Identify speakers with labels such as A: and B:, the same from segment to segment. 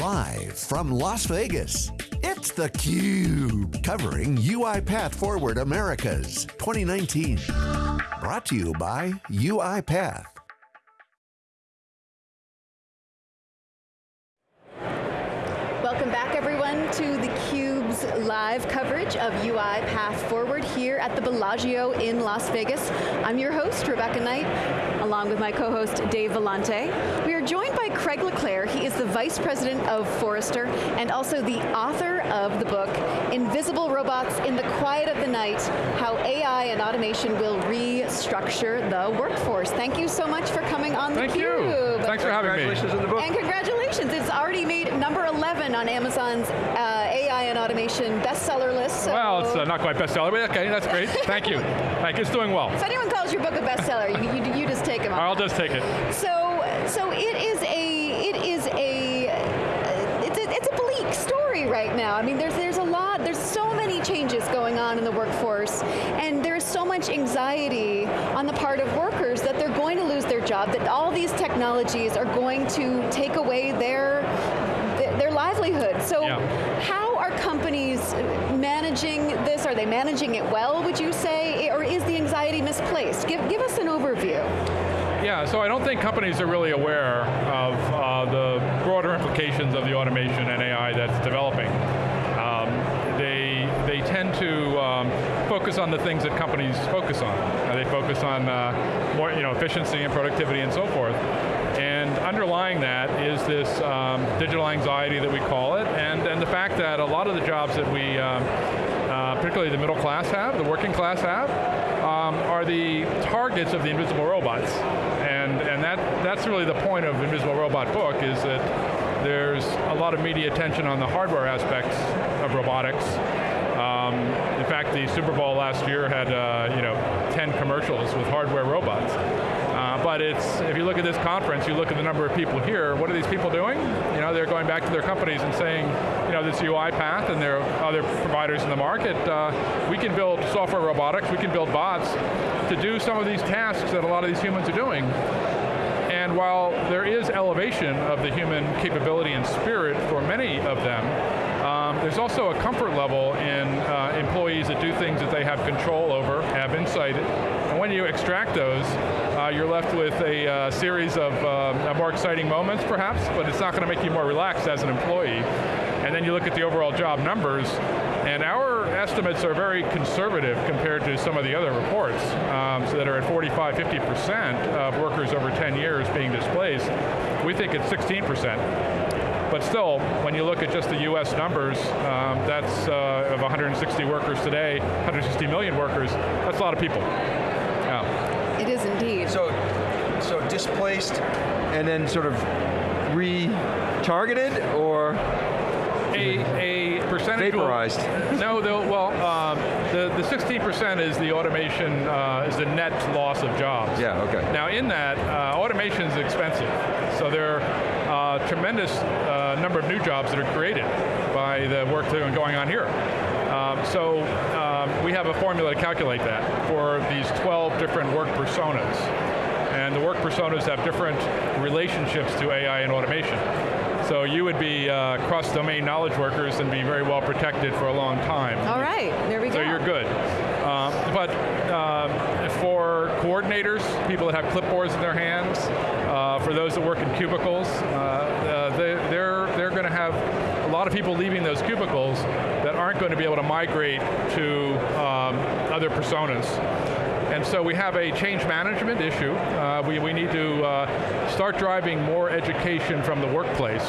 A: Live from Las Vegas, it's theCUBE, covering UiPath Forward Americas 2019. Brought to you by UiPath.
B: Welcome back everyone to theCUBE's live coverage of UiPath Forward here at the Bellagio in Las Vegas. I'm your host, Rebecca Knight, along with my co-host, Dave Vellante. We are joined by Craig Le Clair. He is the Vice President of Forrester and also the author of the book, Invisible Robots in the Quiet of the Night, How AI and Automation Will Restructure the Workforce. Thank you so much for coming on
C: Thank
B: theCUBE.
C: you. Thanks for having
D: me. Congratulations on the book.
B: And congratulations, it's already made number 11 on Amazon's uh, AI and automation bestseller list. So
C: well, it's uh, not quite bestseller, but okay, that's great. Thank you. Thank you, it's doing well.
B: If anyone calls your book a bestseller, you, you, you just take them
C: I'll just take it.
B: So, so it is a, it is a, it's a, it's a bleak story right now. I mean, there's, there's a lot, there's so many changes going on in the workforce, and there's so much anxiety on the part of workers that they're going to lose their job, that all these technologies are going to take away their, their livelihood. So
C: yeah.
B: how companies managing this? Are they managing it well, would you say? Or is the anxiety misplaced? Give, give us an overview.
C: Yeah, so I don't think companies are really aware of uh, the broader implications of the automation and AI that's developing. Um, they, they tend to um, focus on the things that companies focus on. Uh, they focus on uh, more you know, efficiency and productivity and so forth. Underlying that is this um, digital anxiety that we call it, and, and the fact that a lot of the jobs that we, um, uh, particularly the middle class have, the working class have, um, are the targets of the invisible robots. And, and that, that's really the point of Invisible Robot book, is that there's a lot of media attention on the hardware aspects of robotics. Um, in fact, the Super Bowl last year had uh, you know 10 commercials with hardware robots. But it's, if you look at this conference, you look at the number of people here, what are these people doing? You know, they're going back to their companies and saying, you know, this UiPath and there are other providers in the market, uh, we can build software robotics, we can build bots to do some of these tasks that a lot of these humans are doing. And while there is elevation of the human capability and spirit for many of them, um, there's also a comfort level in uh, employees that do things that they have control over, have insight, and when you extract those, you're left with a uh, series of uh, more exciting moments perhaps, but it's not going to make you more relaxed as an employee. And then you look at the overall job numbers, and our estimates are very conservative compared to some of the other reports um, so that are at 45, 50% of workers over 10 years being displaced. We think it's 16%. But still, when you look at just the US numbers, um, that's uh, of 160 workers today, 160 million workers, that's a lot of people. Yeah.
B: It is indeed.
D: So, so displaced and then sort of retargeted or?
C: A, a percentage
D: Vaporized.
C: Will, no, well, um, the, the 16% is the automation, uh, is the net loss of jobs.
D: Yeah, okay.
C: Now in that, uh, automation is expensive. So there are a tremendous uh, number of new jobs that are created by the work that are going on here. Um, so um, we have a formula to calculate that for these 12 different work personas. And the work personas have different relationships to AI and automation. So you would be uh, cross-domain knowledge workers and be very well protected for a long time.
B: All right, there we go.
C: So you're good. Um, but um, for coordinators, people that have clipboards in their hands, uh, for those that work in cubicles, uh, they, they're, they're going to have a lot of people leaving those cubicles that aren't going to be able to migrate to um, other personas. And so we have a change management issue. Uh, we, we need to uh, start driving more education from the workplace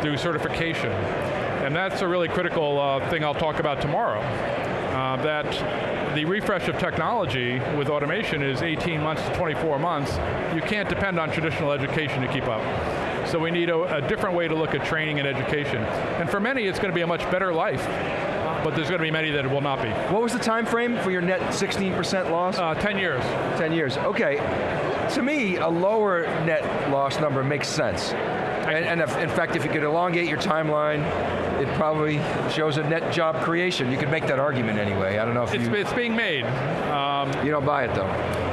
C: through certification. And that's a really critical uh, thing I'll talk about tomorrow. Uh, that the refresh of technology with automation is 18 months to 24 months. You can't depend on traditional education to keep up. So we need a, a different way to look at training and education. And for many, it's going to be a much better life but there's going to be many that it will not be.
D: What was the time frame for your net 16% loss?
C: Uh, 10 years.
D: 10 years, okay. To me, a lower net loss number makes sense. And, and if, in fact, if you could elongate your timeline, it probably shows a net job creation. You could make that argument anyway. I don't know if
C: it's,
D: you...
C: It's being made. Um,
D: you don't buy it though.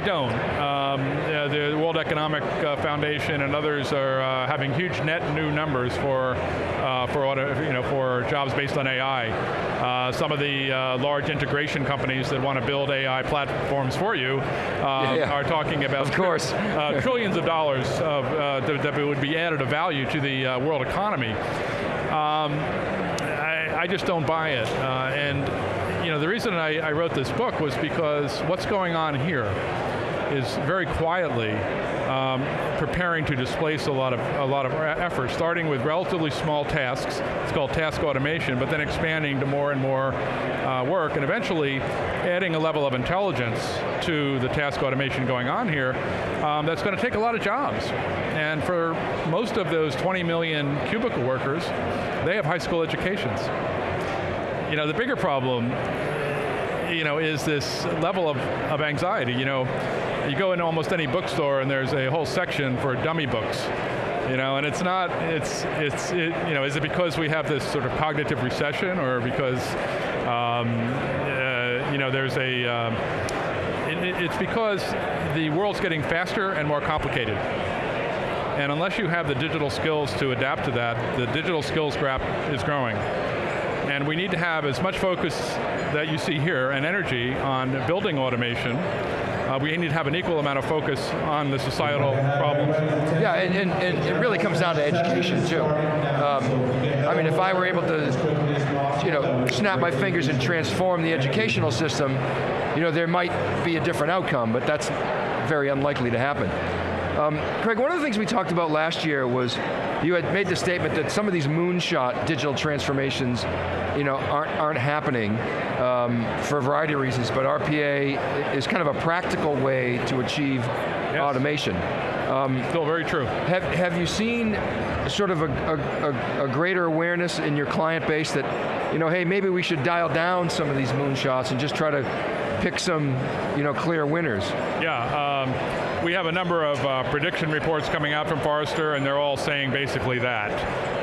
C: I don't. Um, uh, the World Economic uh, Foundation and others are uh, having huge net new numbers for uh, for auto, you know for jobs based on AI. Uh, some of the uh, large integration companies that want to build AI platforms for you
D: Yeah.
C: are talking about
D: Of course.
C: uh, trillions of dollars of, that, that would be added of value to the world economy. Um, I, I just don't buy it. Uh, and you know, the reason I, I wrote this book was because what's going on here is very quietly um, preparing to displace a lot of a lot of effort, starting with relatively small tasks. It's called task automation, but then expanding to more and more uh, work, and eventually adding a level of intelligence to the task automation going on here. Um, that's going to take a lot of jobs, and for most of those 20 million cubicle workers, they have high school educations. You know, the bigger problem you know, is this level of, of anxiety. You know, you go into almost any bookstore and there's a whole section for dummy books. You know, and it's not, it's, it's, it, you know, is it because we have this sort of cognitive recession or because, um, uh, you know, there's a, um, it, it- it's because the world's getting faster and more complicated. And unless you have the digital skills to adapt to that, the digital skills gap is growing. And we need to have as much focus that you see here and energy on building automation. Uh, we need to have an equal amount of focus on the societal problems.
D: Yeah, and, and, and it really comes down to education too. Um, I mean, if I were able to, you know, snap my fingers and transform the educational system, you know, there might be a different outcome, but that's very unlikely to happen. Um, Craig, one of the things we talked about last year was you had made the statement that some of these moonshot digital transformations, you know, aren't, aren't happening um, for a variety of reasons, but RPA is kind of a practical way to achieve automation.
C: Still very true.
D: Have, have you seen sort of a, a, a, a greater awareness in your client base that, you know, hey, maybe we should dial down some of these moonshots and just try to pick some, you know, clear winners?
C: Yeah, um, we have a number of uh, prediction reports coming out from Forrester, and they're all saying basically that.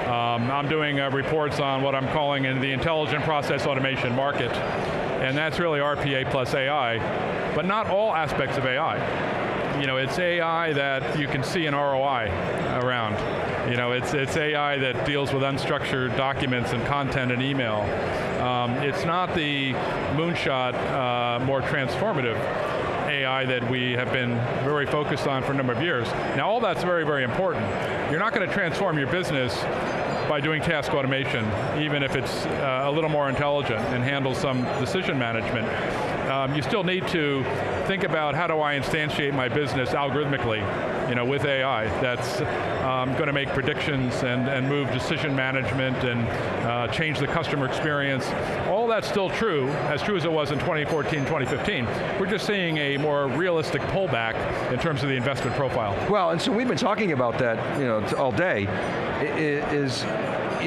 C: Um, I'm doing uh, reports on what I'm calling in the intelligent process automation market, and that's really RPA plus AI, but not all aspects of AI. You know, it's AI that you can see an ROI around. You know, it's, it's AI that deals with unstructured documents and content and email. Um, it's not the moonshot, uh, more transformative AI that we have been very focused on for a number of years. Now all that's very, very important. You're not going to transform your business by doing task automation, even if it's uh, a little more intelligent and handles some decision management. Um, you still need to think about how do I instantiate my business algorithmically, you know, with AI that's um, going to make predictions and, and move decision management and uh, change the customer experience. All that's still true, as true as it was in 2014, 2015. We're just seeing a more realistic pullback in terms of the investment profile.
D: Well, and so we've been talking about that, you know, all day, is,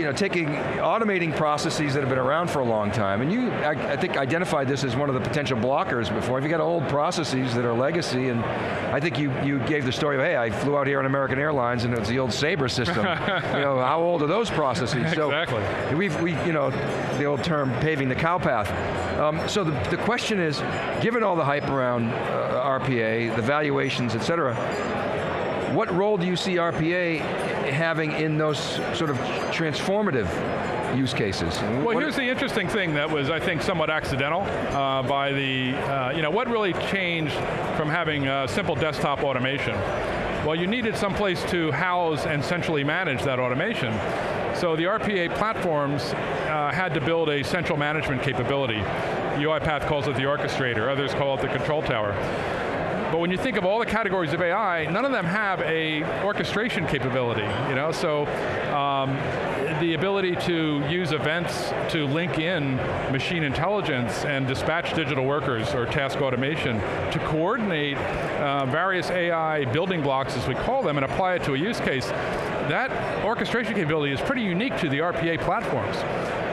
D: you know, taking, automating processes that have been around for a long time, and you, I, I think, identified this as one of the potential blockers before. If you got old processes that are legacy, and I think you, you gave the story of, hey, I flew out here on American Airlines and it's the old Sabre system. you know, how old are those processes? So
C: Exactly.
D: We've, we, you know, the old term paving the cow path. Um, so the, the question is, given all the hype around uh, RPA, the valuations, et cetera, what role do you see RPA having in those sort of transformative use cases?
C: Well,
D: what-
C: here's the interesting thing that was, I think, somewhat accidental uh, by the, uh, you know, what really changed from having uh, simple desktop automation? Well, you needed some place to house and centrally manage that automation. So the RPA platforms uh, had to build a central management capability. UiPath calls it the orchestrator, others call it the control tower. But when you think of all the categories of AI, none of them have a orchestration capability, you know? So um, the ability to use events to link in machine intelligence and dispatch digital workers or task automation to coordinate uh, various AI building blocks, as we call them, and apply it to a use case, that orchestration capability is pretty unique to the RPA platforms.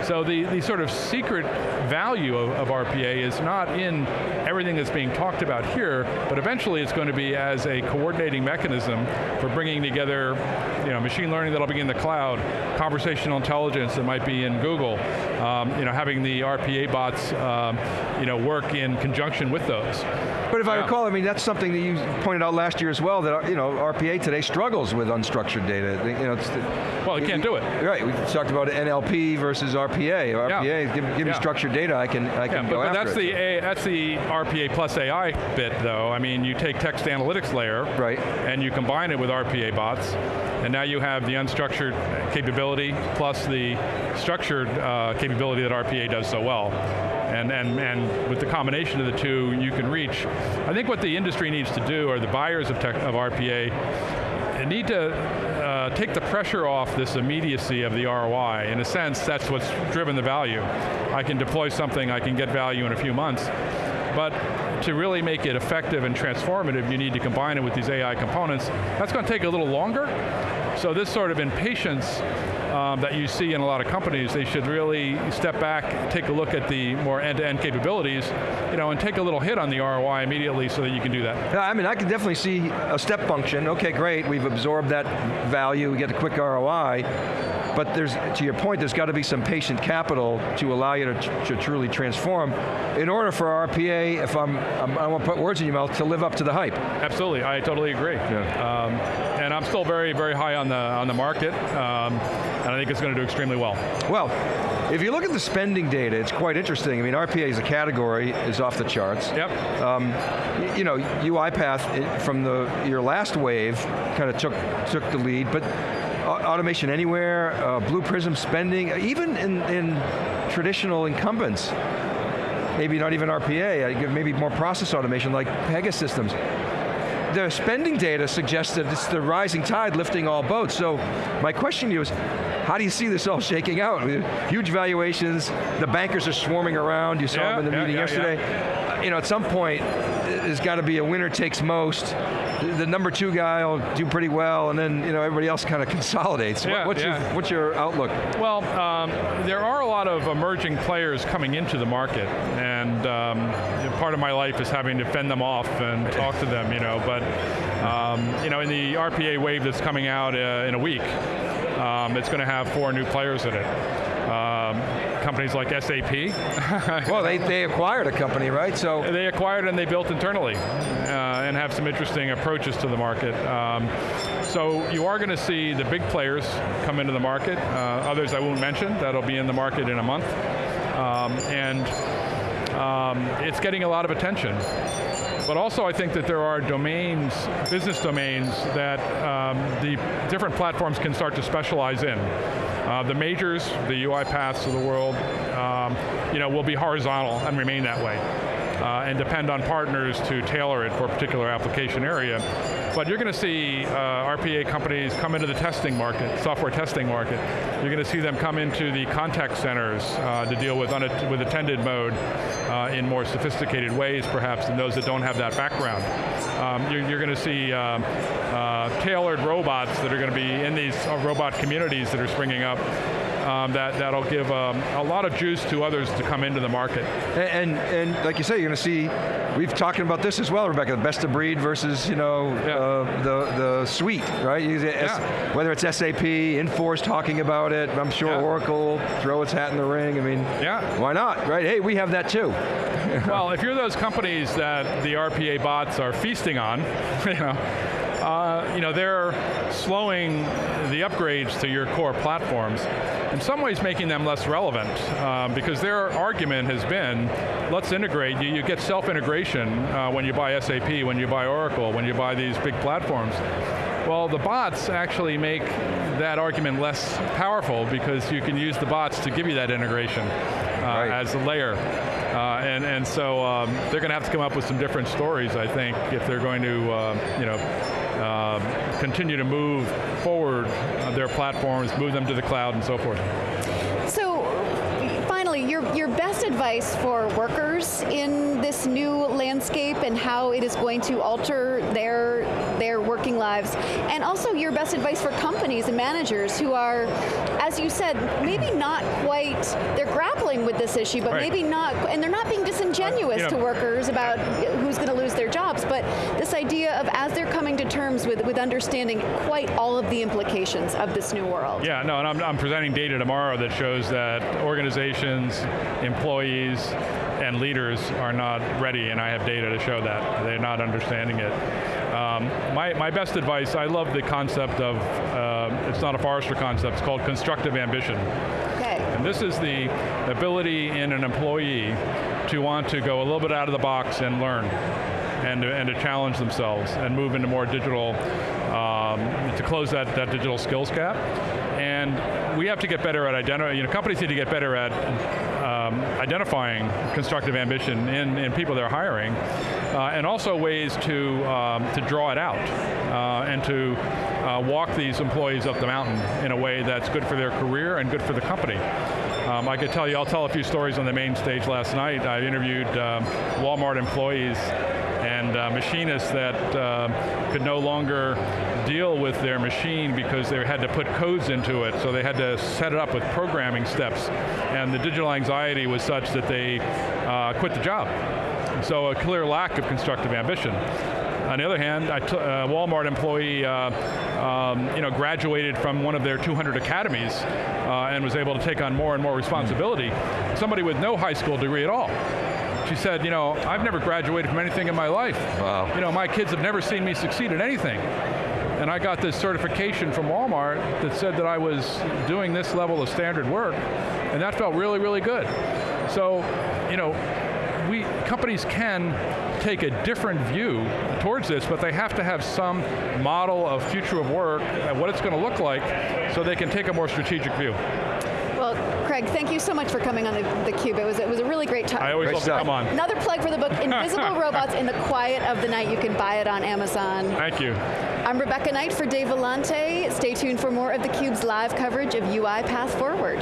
C: So the, the sort of secret value of, of RPA is not in everything that's being talked about here, but eventually it's going to be as a coordinating mechanism for bringing together you know, machine learning that'll be in the cloud, conversational intelligence that might be in Google, um, you know, having the RPA bots um, you know, work in conjunction with those.
D: But if I recall, I mean, that's something that you pointed out last year as well, that you know, RPA today struggles with unstructured data. You know, it's,
C: well, it can't do it.
D: Right, we talked about NLP versus RPA. RPA,
C: yeah.
D: give, give
C: yeah.
D: me structured data, I can, I can
C: yeah,
D: go
C: but,
D: after
C: that's
D: it.
C: the A, that's the RPA plus AI bit, though. I mean, you take text analytics layer,
D: right.
C: and you combine it with RPA bots, and now you have the unstructured capability plus the structured uh, capability that RPA does so well. And, and, and with the combination of the two, you can reach. I think what the industry needs to do, or the buyers of, tech, of RPA, need to uh, take the pressure off this immediacy of the ROI. In a sense, that's what's driven the value. I can deploy something, I can get value in a few months, but to really make it effective and transformative, you need to combine it with these AI components. That's going to take a little longer, so this sort of impatience um, that you see in a lot of companies, they should really step back, take a look at the more end-to-end -end capabilities, you know, and take a little hit on the ROI immediately so that you can do that.
D: Yeah, I mean, I can definitely see a step function. Okay, great, we've absorbed that value, we get a quick ROI, but there's, to your point, there's got to be some patient capital to allow you to, to truly transform in order for RPA, if I'm, I'm, I won't put words in your mouth, to live up to the hype.
C: Absolutely, I totally agree.
D: Yeah.
C: Um, and I'm still very, very high on the, on the market, um, and I think it's going to do extremely well.
D: Well, if you look at the spending data, it's quite interesting. I mean, RPA as a category is off the charts.
C: Yep.
D: Um, you know, UiPath from the your last wave kind of took took the lead, but Automation Anywhere, uh, Blue Prism spending, even in, in traditional incumbents, maybe not even RPA, maybe more process automation like Pegasystems. The spending data suggests that it's the rising tide lifting all boats. So my question to you is, how do you see this all shaking out? Huge valuations, the bankers are swarming around, you saw
C: yeah,
D: them in the
C: yeah,
D: meeting
C: yeah,
D: yesterday. You know, at some point, there's got to be a winner takes most. The number two guy will do pretty well, and then you know everybody else kind of consolidates.
C: Yeah,
D: what's,
C: yeah.
D: Your, what's your outlook?
C: Well, um, there are a lot of emerging players coming into the market, and um, part of my life is having to fend them off and talk to them. You know, but um, you know, in the RPA wave that's coming out uh, in a week, um, it's going to have four new players in it. Um, companies like SAP.
D: well, they, they acquired a company, right? So
C: They acquired and they built internally uh, and have some interesting approaches to the market. Um, so you are going to see the big players come into the market, uh, others I won't mention, that'll be in the market in a month. Um, and um, it's getting a lot of attention. But also I think that there are domains, business domains, that um, the different platforms can start to specialize in. Uh, the majors, the UiPaths of the world, um, you know, will be horizontal and remain that way. Uh, and depend on partners to tailor it for a particular application area. But you're going to see uh, RPA companies come into the testing market, software testing market. You're going to see them come into the contact centers uh, to deal with, with attended mode uh, in more sophisticated ways, perhaps, than those that don't have that background. Um, you're, you're going to see um, uh, tailored robots that are going to be in these uh, robot communities that are springing up um, that, that'll give um, a lot of juice to others to come into the market.
D: And, and, and like you say, you're going to see, we've talking about this as well, Rebecca, the best of breed versus, you know,
C: yeah.
D: uh, the, the suite, right?
C: Yeah.
D: Whether it's SAP, Infor's talking about it, I'm sure
C: yeah.
D: Oracle, throw its hat in the ring, I mean,
C: yeah.
D: why not, right? Hey, we have that too.
C: well, if you're those companies that the RPA bots are feasting on, you know, uh, you know, they're slowing the upgrades to your core platforms, in some ways making them less relevant, uh, because their argument has been, let's integrate, you, you get self-integration uh, when you buy SAP, when you buy Oracle, when you buy these big platforms. Well, the bots actually make that argument less powerful because you can use the bots to give you that integration uh,
D: right.
C: as a layer. Uh, and, and so um, they're going to have to come up with some different stories, I think, if they're going to, uh, you know, uh, continue to move forward their platforms, move them to the cloud and so forth.
B: So, finally, your, your best advice for workers in this new landscape and how it is going to alter their their working lives? And also your best advice for companies and managers who are, as you said, maybe not quite, they're grappling with this issue, but
C: Right.
B: maybe not, and they're not being disingenuous
C: You know-
B: to workers about who's going to lose their jobs, but this idea of as they're coming to terms with, with understanding quite all of the implications of this new world.
C: Yeah, no, and I'm, I'm presenting data tomorrow that shows that organizations, employees, and leaders are not ready, and I have data to show that. They're not understanding it. Um, my, my best advice, I love the concept of, uh, it's not a Forrester concept, it's called constructive ambition.
B: Okay.
C: And this is the ability in an employee to want to go a little bit out of the box and learn and to, and to challenge themselves and move into more digital, um, to close that, that digital skills gap. And we have to get better at identifying, you know, companies need to get better at um, identifying constructive ambition in, in people they're hiring, uh, and also ways to, um, to draw it out uh, and to uh, walk these employees up the mountain in a way that's good for their career and good for the company. Um, I could tell you, I'll tell a few stories on the main stage last night. I interviewed um, Walmart employees and uh, machinists that uh, could no longer deal with their machine because they had to put codes into it, so they had to set it up with programming steps. And the digital anxiety was such that they uh, quit the job. So a clear lack of constructive ambition. On the other hand, a uh, Walmart employee, uh, um, you know, graduated from one of their 200 academies uh, and was able to take on more and more responsibility. Somebody with no high school degree at all. She said, you know, I've never graduated from anything in my life.
E: Wow.
C: You know, my kids have never seen me succeed at anything. And I got this certification from Walmart that said that I was doing this level of standard work, and that felt really, really good. So, you know, we companies can take a different view towards this, but they have to have some model of future of work, and what it's going to look like, so they can take a more strategic view.
B: Well, Craig, thank you so much for coming on the, the Cube. It was, it was a really great time.
C: I always
E: Great
C: love
E: stuff.
C: to come on.
B: Another plug for the book, Invisible Robots in the Quiet of the Night. You can buy it on Amazon.
C: Thank you.
B: I'm Rebecca Knight for Dave Vellante. Stay tuned for more of theCUBE's live coverage of UiPath Forward.